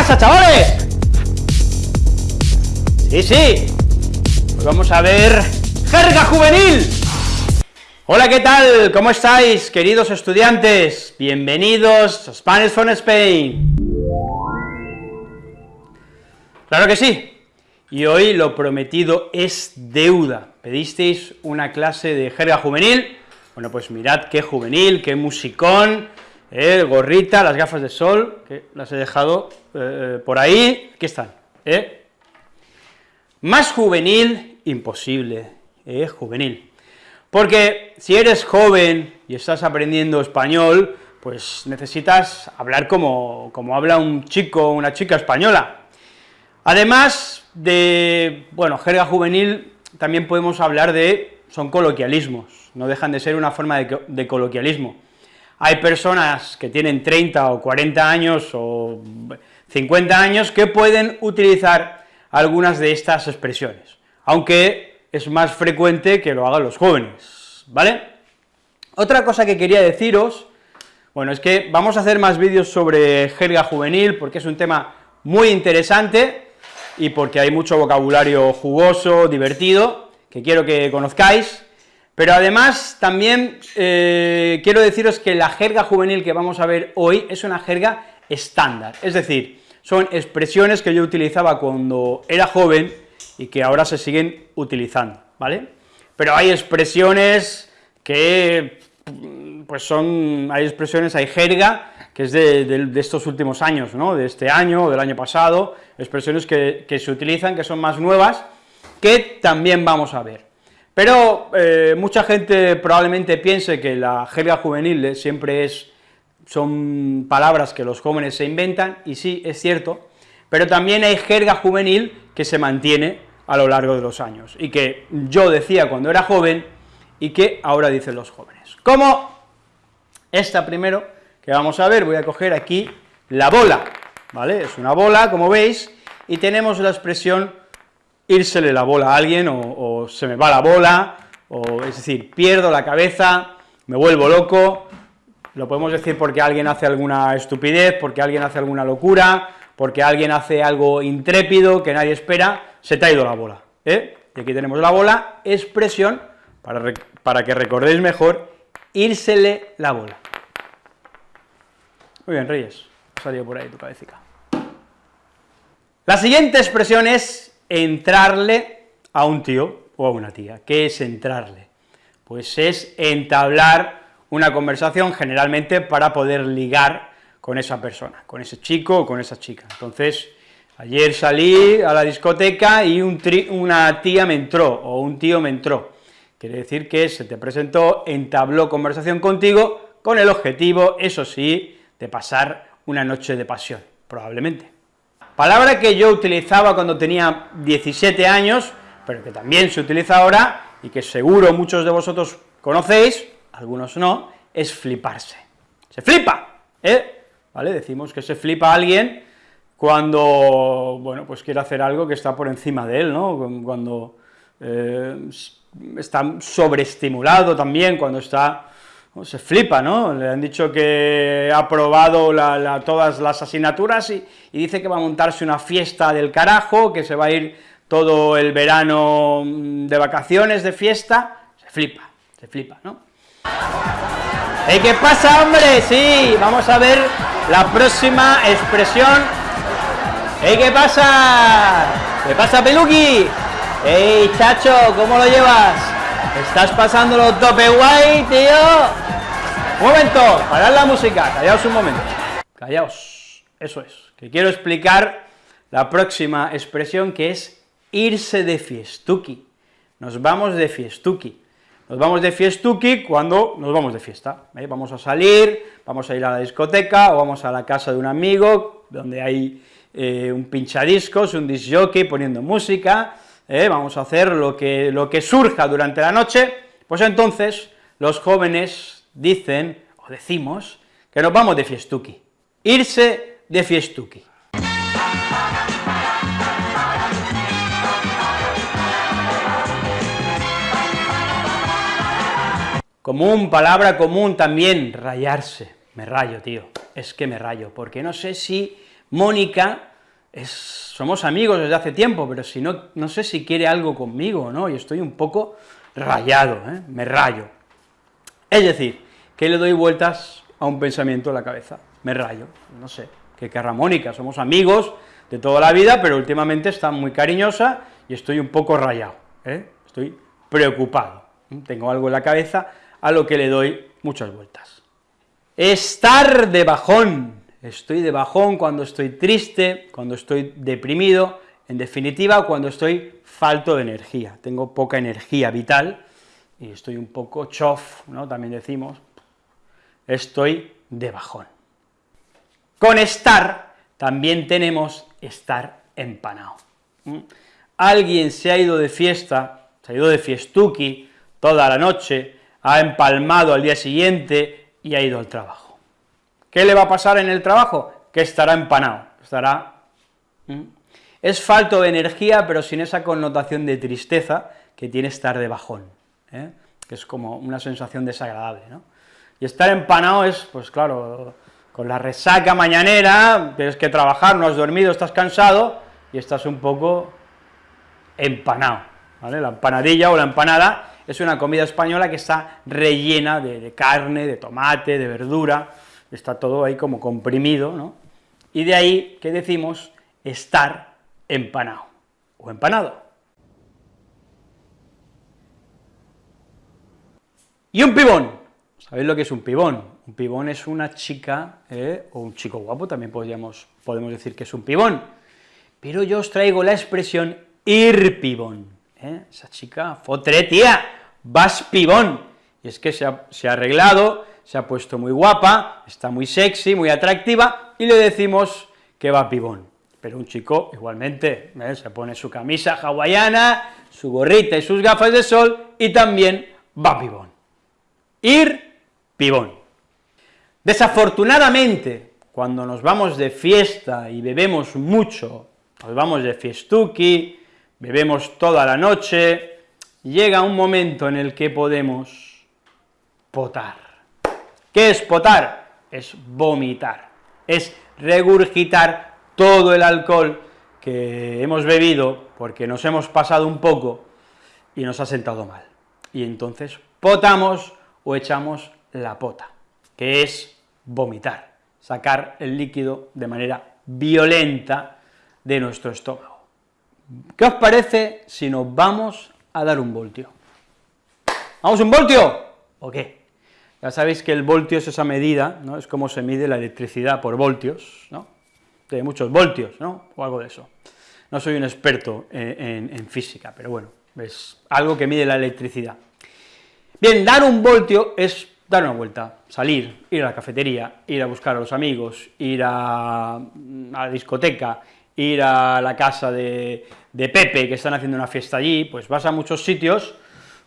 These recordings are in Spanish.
pasa, chavales? Sí, sí, pues vamos a ver jerga juvenil. Hola, ¿qué tal? ¿Cómo estáis, queridos estudiantes? Bienvenidos a Spanish from Spain. Claro que sí, y hoy lo prometido es deuda. Pedisteis una clase de jerga juvenil, bueno, pues mirad qué juvenil, qué musicón, eh, gorrita, las gafas de sol, que las he dejado eh, por ahí, aquí están, ¿eh? Más juvenil, imposible, ¿eh? juvenil. Porque si eres joven y estás aprendiendo español, pues necesitas hablar como, como habla un chico o una chica española. Además de, bueno, jerga juvenil, también podemos hablar de, son coloquialismos, no dejan de ser una forma de coloquialismo. Hay personas que tienen 30 o 40 años o 50 años que pueden utilizar algunas de estas expresiones, aunque es más frecuente que lo hagan los jóvenes, ¿vale? Otra cosa que quería deciros, bueno, es que vamos a hacer más vídeos sobre jerga juvenil, porque es un tema muy interesante, y porque hay mucho vocabulario jugoso, divertido, que quiero que conozcáis, pero además también eh, quiero deciros que la jerga juvenil que vamos a ver hoy es una jerga estándar, es decir, son expresiones que yo utilizaba cuando era joven y que ahora se siguen utilizando, ¿vale? Pero hay expresiones que, pues son, hay expresiones, hay jerga, que es de, estos últimos años, ¿no? de este año o del año pasado, expresiones que, se utilizan, que son más nuevas, que también vamos a ver. Pero eh, mucha gente probablemente piense que la jerga juvenil siempre es, son palabras que los jóvenes se inventan, y sí, es cierto, pero también hay jerga juvenil que se mantiene a lo largo de los años, y que yo decía cuando era joven, y que ahora dicen los jóvenes. Como esta primero, que vamos a ver, voy a coger aquí la bola, ¿vale? Es una bola, como veis, y tenemos la expresión írsele la bola a alguien, o, se me va la bola, o es decir, pierdo la cabeza, me vuelvo loco, lo podemos decir porque alguien hace alguna estupidez, porque alguien hace alguna locura, porque alguien hace algo intrépido que nadie espera, se te ha ido la bola, ¿eh? Y aquí tenemos la bola, expresión, para, para que recordéis mejor, írsele la bola. Muy bien, Reyes, ha salido por ahí tu cabecita. La siguiente expresión es entrarle a un tío o a una tía. ¿Qué es entrarle? Pues es entablar una conversación generalmente para poder ligar con esa persona, con ese chico o con esa chica. Entonces, ayer salí a la discoteca y una tía me entró, o un tío me entró. Quiere decir que se te presentó, entabló conversación contigo con el objetivo, eso sí, de pasar una noche de pasión, probablemente. Palabra que yo utilizaba cuando tenía 17 años, pero que también se utiliza ahora, y que seguro muchos de vosotros conocéis, algunos no, es fliparse. ¡Se flipa! ¿eh? ¿Vale? Decimos que se flipa a alguien cuando, bueno, pues quiere hacer algo que está por encima de él, ¿no? Cuando eh, está sobreestimulado también, cuando está se flipa, ¿no? Le han dicho que ha aprobado todas las asignaturas y, dice que va a montarse una fiesta del carajo, que se va a ir todo el verano mm, de vacaciones, de fiesta, se flipa, se flipa, ¿no? ¿Y qué pasa, hombre? Sí, vamos a ver la próxima expresión. ¿Y qué pasa? ¿Qué pasa, Peluqui? ¡Ey, chacho, cómo lo llevas? Estás pasándolo tope guay, tío. Un momento, parad la música, callaos un momento. Callaos, eso es, que quiero explicar la próxima expresión que es irse de fiestuki. Nos vamos de fiestuki. Nos vamos de fiestuki cuando nos vamos de fiesta, ¿eh? vamos a salir, vamos a ir a la discoteca, o vamos a la casa de un amigo, donde hay eh, un pinchadiscos, un disc jockey poniendo música, ¿eh? vamos a hacer lo que, lo que surja durante la noche, pues entonces los jóvenes dicen, o decimos, que nos vamos de fiestuki, irse de fiestuki. Común, palabra común también, rayarse, me rayo, tío, es que me rayo, porque no sé si Mónica somos amigos desde hace tiempo, pero si no, no sé si quiere algo conmigo, ¿no? Y estoy un poco rayado, ¿eh? me rayo. Es decir, que le doy vueltas a un pensamiento en la cabeza, me rayo, no sé, que querrá Mónica, somos amigos de toda la vida, pero últimamente está muy cariñosa y estoy un poco rayado, ¿eh? estoy preocupado, tengo algo en la cabeza a lo que le doy muchas vueltas. Estar de bajón, estoy de bajón cuando estoy triste, cuando estoy deprimido, en definitiva, cuando estoy falto de energía, tengo poca energía vital, y estoy un poco chof, ¿no?, también decimos, estoy de bajón. Con estar también tenemos estar empanado. Alguien se ha ido de fiesta, se ha ido de fiestuki toda la noche, ha empalmado al día siguiente y ha ido al trabajo. ¿Qué le va a pasar en el trabajo? Que estará empanado, estará... Es falto de energía, pero sin esa connotación de tristeza que tiene estar de bajón, ¿eh? que es como una sensación desagradable, ¿no? Y estar empanado es, pues claro, con la resaca mañanera, tienes que trabajar, no has dormido, estás cansado, y estás un poco empanado, ¿vale? La empanadilla o la empanada es una comida española que está rellena de, carne, de tomate, de verdura, está todo ahí como comprimido, ¿no? Y de ahí que decimos estar empanado, o empanado. Y un pibón, ¿sabéis lo que es un pibón? Un pibón es una chica, ¿eh? o un chico guapo, también podríamos, podemos decir que es un pibón, pero yo os traigo la expresión ir pibón, ¿eh? esa chica, fotre tía, vas pibón, y es que se ha, arreglado, se ha puesto muy guapa, está muy sexy, muy atractiva, y le decimos que va pibón. Pero un chico, igualmente, ¿eh? se pone su camisa hawaiana, su gorrita y sus gafas de sol, y también va pibón. Ir pibón. Desafortunadamente, cuando nos vamos de fiesta y bebemos mucho, nos vamos de fiestuki, bebemos toda la noche, llega un momento en el que podemos potar. ¿Qué es potar? Es vomitar, es regurgitar todo el alcohol que hemos bebido porque nos hemos pasado un poco y nos ha sentado mal. Y entonces potamos o echamos la pota, que es vomitar, sacar el líquido de manera violenta de nuestro estómago. ¿Qué os parece si nos vamos a dar un voltio? ¿Vamos un voltio? ¿O qué? Ya sabéis que el voltio es esa medida, ¿no? Es como se mide la electricidad por voltios, ¿no? De muchos voltios, ¿no? O algo de eso. No soy un experto en, en física, pero bueno, es algo que mide la electricidad. Bien, dar un voltio es dar una vuelta, salir, ir a la cafetería, ir a buscar a los amigos, ir a, la discoteca, ir a la casa de, de, Pepe, que están haciendo una fiesta allí, pues vas a muchos sitios,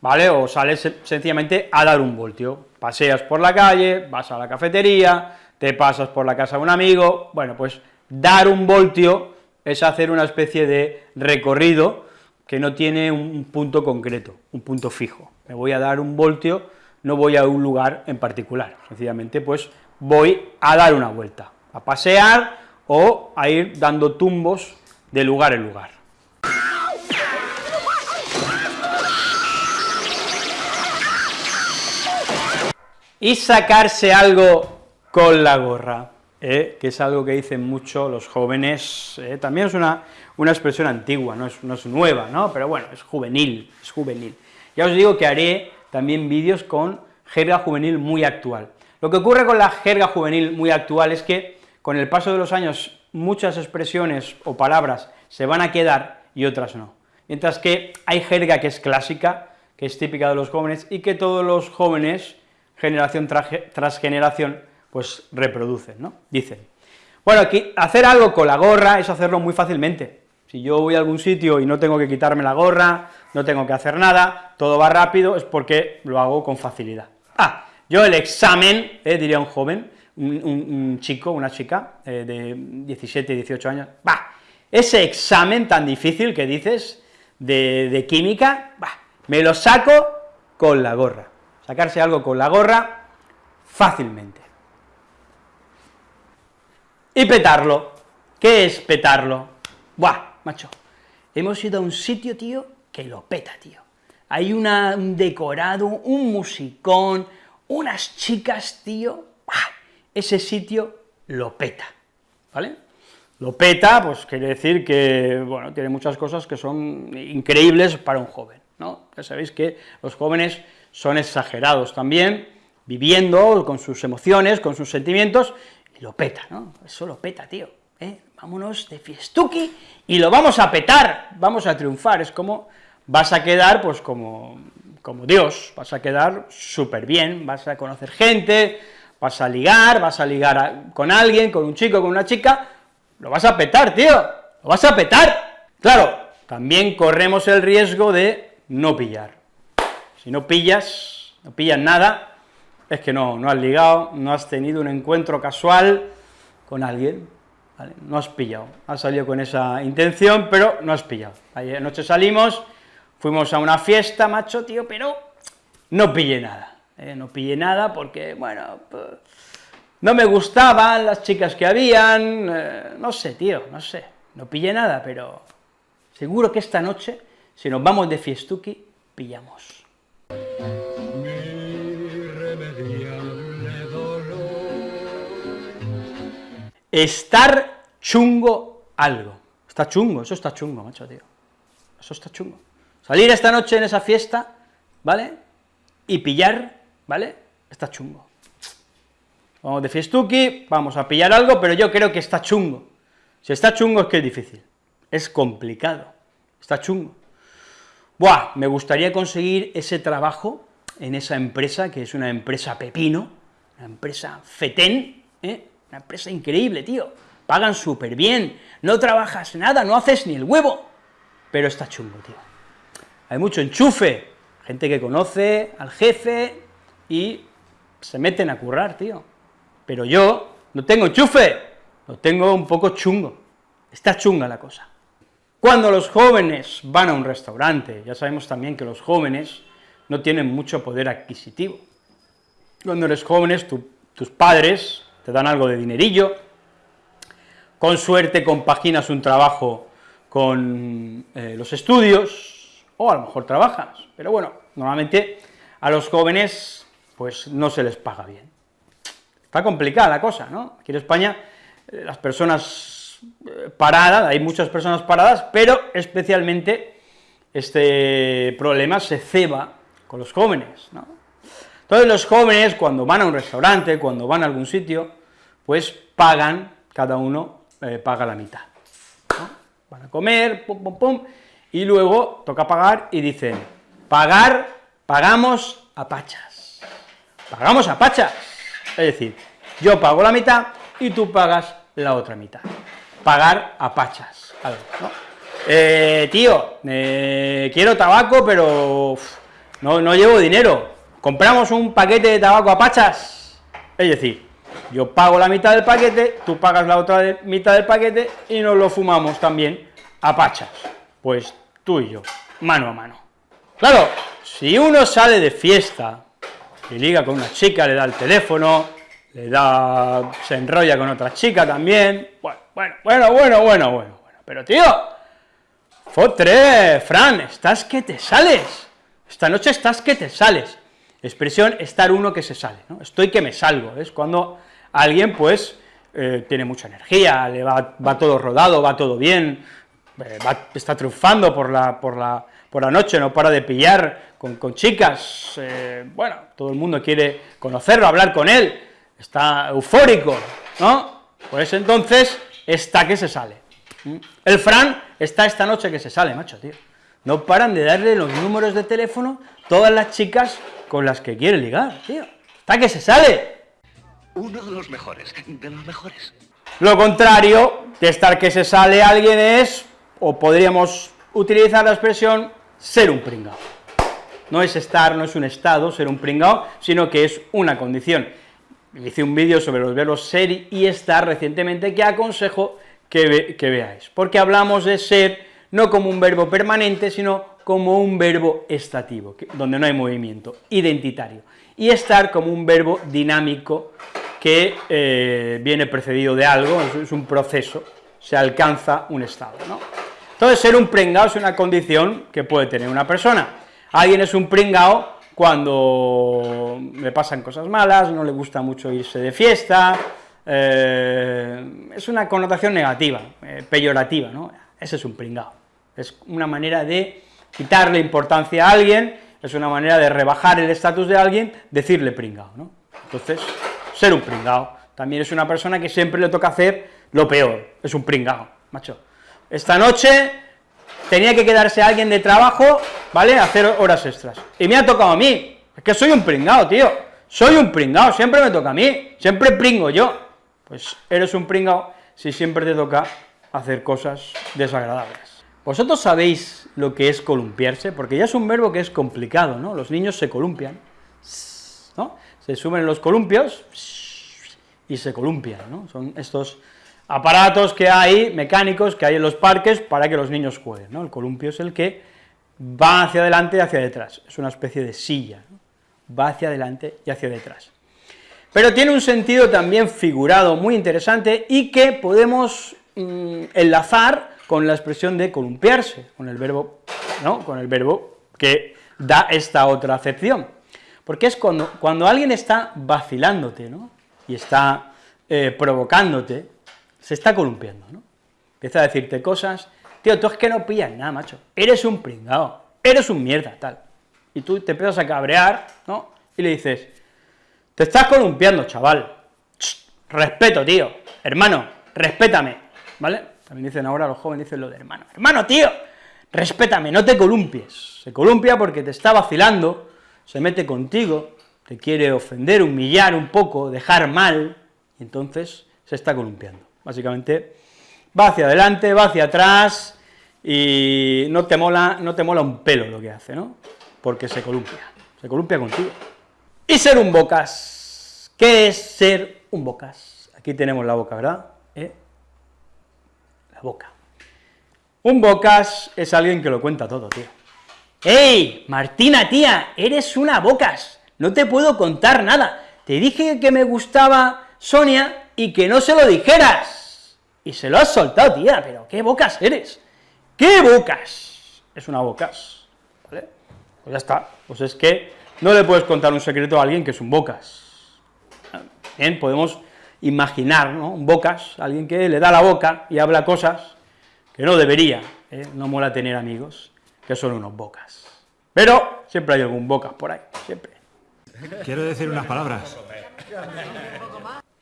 ¿vale?, o sales sencillamente a dar un voltio, paseas por la calle, vas a la cafetería, te pasas por la casa de un amigo, bueno, pues dar un voltio es hacer una especie de recorrido que no tiene un punto concreto, un punto fijo. Me voy a dar un voltio, no voy a un lugar en particular, sencillamente pues voy a dar una vuelta, a pasear o a ir dando tumbos de lugar en lugar. Y sacarse algo con la gorra. ¿eh? que es algo que dicen mucho los jóvenes, ¿eh? también es una, una expresión antigua, no es, no es, nueva, ¿no? pero bueno, es juvenil, es juvenil. Ya os digo que haré también vídeos con jerga juvenil muy actual. Lo que ocurre con la jerga juvenil muy actual es que con el paso de los años muchas expresiones o palabras se van a quedar y otras no, mientras que hay jerga que es clásica, que es típica de los jóvenes, y que todos los jóvenes, generación tras generación, pues reproducen, ¿no? Dicen. Bueno, aquí, hacer algo con la gorra es hacerlo muy fácilmente. Si yo voy a algún sitio y no tengo que quitarme la gorra, no tengo que hacer nada, todo va rápido, es porque lo hago con facilidad. Ah, yo el examen, eh, diría un joven, un, chico, una chica eh, de 17, 18 años, va, ese examen tan difícil que dices de, de química, va, me lo saco con la gorra. Sacarse algo con la gorra fácilmente y petarlo. ¿Qué es petarlo? Buah, macho, hemos ido a un sitio, tío, que lo peta, tío. Hay una, un decorado, un musicón, unas chicas, tío, ese sitio lo peta, ¿vale? Lo peta, pues quiere decir que, bueno, tiene muchas cosas que son increíbles para un joven, ¿no? Ya sabéis que los jóvenes son exagerados también, viviendo con sus emociones, con sus sentimientos, y lo peta, ¿no? Eso lo peta, tío, ¿eh? Vámonos de fiestuki y lo vamos a petar, vamos a triunfar, es como, vas a quedar, pues, como, como Dios, vas a quedar súper bien, vas a conocer gente, vas a ligar, vas a ligar con alguien, con un chico, con una chica, lo vas a petar, tío, lo vas a petar. Claro, también corremos el riesgo de no pillar. Si no pillas, no pillas nada, es que no, no has ligado, no has tenido un encuentro casual con alguien, no has pillado, has salido con esa intención, pero no has pillado. Ayer noche salimos, fuimos a una fiesta, macho, tío, pero no pillé nada, ¿eh? no pillé nada porque, bueno, pues, no me gustaban las chicas que habían, eh, no sé, tío, no sé, no pillé nada, pero seguro que esta noche, si nos vamos de fiestuki, pillamos. Estar chungo algo. Está chungo, eso está chungo, macho, tío. Eso está chungo. Salir esta noche en esa fiesta, ¿vale? Y pillar, ¿vale? Está chungo. Vamos de fiestuki, vamos a pillar algo, pero yo creo que está chungo. Si está chungo es que es difícil, es complicado, está chungo. Buah, me gustaría conseguir ese trabajo en esa empresa, que es una empresa pepino, una empresa fetén, ¿eh? una empresa increíble, tío, pagan súper bien, no trabajas nada, no haces ni el huevo, pero está chungo, tío. Hay mucho enchufe, gente que conoce al jefe y se meten a currar, tío. Pero yo no tengo enchufe, lo tengo un poco chungo, está chunga la cosa. Cuando los jóvenes van a un restaurante, ya sabemos también que los jóvenes no tienen mucho poder adquisitivo. Cuando eres jóvenes, tus padres te dan algo de dinerillo, con suerte compaginas un trabajo con eh, los estudios, o a lo mejor trabajas, pero bueno, normalmente a los jóvenes pues no se les paga bien. Está complicada la cosa, ¿no? Aquí en España eh, las personas paradas, hay muchas personas paradas, pero especialmente este problema se ceba con los jóvenes, ¿no? Entonces los jóvenes cuando van a un restaurante, cuando van a algún sitio, pues pagan, cada uno eh, paga la mitad, ¿no? Van a comer, pum, pum, pum, y luego toca pagar y dicen, pagar, pagamos a pachas, pagamos a pachas, es decir, yo pago la mitad y tú pagas la otra mitad. Pagar a pachas, ¿no? Eh, tío, eh, quiero tabaco, pero no, no llevo dinero. ¿Compramos un paquete de tabaco a pachas? Es decir, yo pago la mitad del paquete, tú pagas la otra mitad del paquete y nos lo fumamos también a pachas. Pues tú y yo, mano a mano. Claro, si uno sale de fiesta y liga con una chica, le da el teléfono, le da, se enrolla con otra chica también, bueno, bueno, bueno, bueno, bueno, bueno, pero tío, fotre, Fran, estás que te sales, esta noche estás que te sales, expresión estar uno que se sale, ¿no? estoy que me salgo, es cuando alguien, pues, eh, tiene mucha energía, le va, va, todo rodado, va todo bien, eh, está triunfando por la, por la, por la noche, no para de pillar con, con chicas, eh, bueno, todo el mundo quiere conocerlo, hablar con él, está eufórico, ¿no? Pues entonces está que se sale. El Fran está esta noche que se sale, macho, tío. No paran de darle los números de teléfono todas las chicas con las que quiere ligar, tío. Está que se sale. Uno de los mejores, de los mejores. Lo contrario de estar que se sale alguien es, o podríamos utilizar la expresión, ser un pringao. No es estar, no es un estado, ser un pringao, sino que es una condición hice un vídeo sobre los verbos ser y estar recientemente que aconsejo que, veáis, porque hablamos de ser no como un verbo permanente, sino como un verbo estativo, donde no hay movimiento, identitario, y estar como un verbo dinámico que eh, viene precedido de algo, es un proceso, se alcanza un estado. Entonces, ser un pringao es una condición que puede tener una persona. Alguien es un pringao cuando le pasan cosas malas, no le gusta mucho irse de fiesta, eh, es una connotación negativa, eh, peyorativa, ¿no? Ese es un pringao. Es una manera de quitarle importancia a alguien, es una manera de rebajar el estatus de alguien, decirle pringao, ¿no? Entonces, ser un pringao también es una persona que siempre le toca hacer lo peor, es un pringao, macho. Esta noche tenía que quedarse alguien de trabajo, ¿vale?, hacer horas extras, y me ha tocado a mí, es que soy un pringao, tío, soy un pringao, siempre me toca a mí, siempre pringo yo, pues eres un pringao si siempre te toca hacer cosas desagradables. ¿Vosotros sabéis lo que es columpiarse? Porque ya es un verbo que es complicado, ¿no? Los niños se columpian, ¿no? Se suben en los columpios y se columpian, ¿no? Son estos aparatos que hay, mecánicos, que hay en los parques para que los niños jueguen, ¿no? El columpio es el que va hacia adelante y hacia detrás, es una especie de silla, va hacia adelante y hacia detrás. Pero tiene un sentido también figurado muy interesante y que podemos mm, enlazar con la expresión de columpiarse, con el verbo, ¿no?, con el verbo que da esta otra acepción, porque es cuando, cuando alguien está vacilándote, ¿no?, y está eh, provocándote, se está columpiando, ¿no?, empieza a decirte cosas, tío, tú es que no pillas nada, macho, eres un pringao, eres un mierda, tal, y tú te empiezas a cabrear, ¿no?, y le dices, te estás columpiando, chaval, respeto, tío, hermano, respétame, ¿vale?, también dicen ahora los jóvenes, dicen lo de hermano. Hermano, tío, respétame, no te columpies. Se columpia porque te está vacilando, se mete contigo, te quiere ofender, humillar un poco, dejar mal, y entonces se está columpiando. Básicamente, va hacia adelante, va hacia atrás, y no te mola, no te mola un pelo lo que hace, ¿no? Porque se columpia, se columpia contigo. Y ser un bocas, ¿qué es ser un bocas? Aquí tenemos la boca, ¿verdad? ¿Eh? boca. Un bocas es alguien que lo cuenta todo, tío. ¡Ey, Martina, tía, eres una bocas! No te puedo contar nada. Te dije que me gustaba Sonia y que no se lo dijeras. Y se lo has soltado, tía, pero ¿qué bocas eres? ¿Qué bocas? Es una bocas, ¿vale? Pues ya está, pues es que no le puedes contar un secreto a alguien que es un bocas. Bien, podemos imaginar, ¿no? Un bocas, alguien que le da la boca y habla cosas que no debería, ¿eh? no mola tener amigos que son unos bocas. Pero siempre hay algún bocas por ahí, siempre. Quiero decir unas palabras.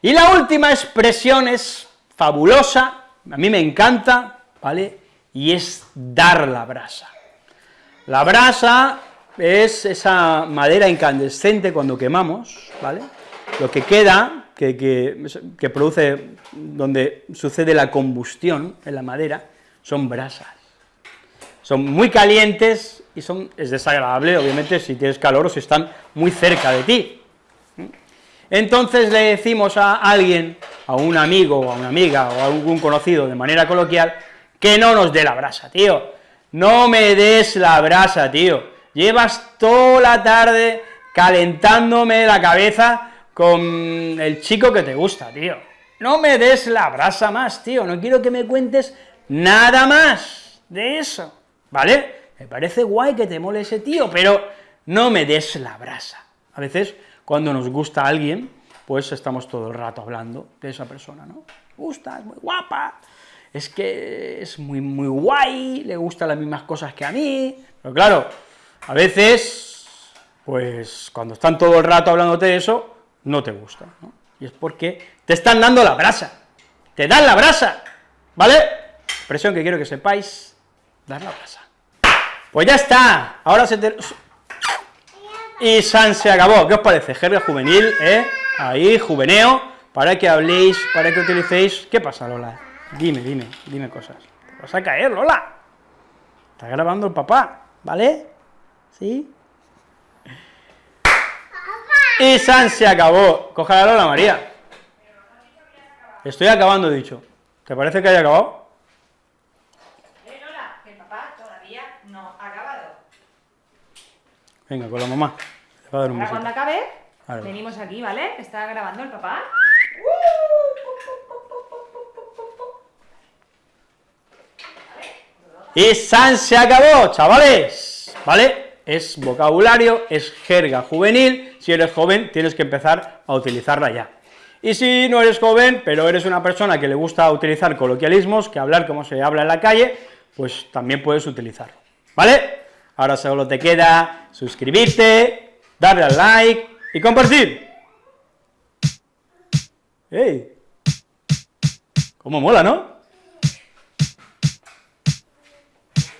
Y la última expresión es fabulosa, a mí me encanta, ¿vale?, y es dar la brasa. La brasa es esa madera incandescente cuando quemamos, ¿vale?, lo que queda que, produce, donde sucede la combustión en la madera, son brasas. Son muy calientes y son, es desagradable, obviamente, si tienes calor o si están muy cerca de ti. Entonces le decimos a alguien, a un amigo, o a una amiga, o a algún conocido de manera coloquial, que no nos dé la brasa, tío, no me des la brasa, tío, llevas toda la tarde calentándome la cabeza con el chico que te gusta, tío. No me des la brasa más, tío, no quiero que me cuentes nada más de eso, ¿vale? Me parece guay que te mole ese tío, pero no me des la brasa. A veces, cuando nos gusta alguien, pues estamos todo el rato hablando de esa persona, ¿no? gusta, es muy guapa, es que es muy, muy guay, le gustan las mismas cosas que a mí, pero claro, a veces, pues, cuando están todo el rato hablándote de eso, no te gusta, ¿no? Y es porque te están dando la brasa, te dan la brasa, ¿vale? Expresión que quiero que sepáis, dar la brasa. Pues ya está, ahora se te... Y San se acabó, ¿qué os parece? Jerga juvenil, ¿eh? Ahí, juveneo, para que habléis, para que utilicéis... ¿Qué pasa, Lola? Dime, dime, dime cosas. Te vas a caer, Lola. Está grabando el papá, ¿vale? ¿Sí? Y San se acabó. Coja la María. Estoy acabando, dicho. ¿Te parece que haya acabado? Eh, Lola, que el Ahora cuando acabe, venimos aquí, ¿vale? Está grabando el papá. Y San se acabó, chavales, ¿vale? Es vocabulario, es jerga juvenil, si eres joven tienes que empezar a utilizarla ya. Y si no eres joven, pero eres una persona que le gusta utilizar coloquialismos, que hablar como se habla en la calle, pues también puedes utilizarlo, ¿vale? Ahora solo te queda suscribirte, darle al like y compartir. ¡Ey! ¿Cómo mola, no?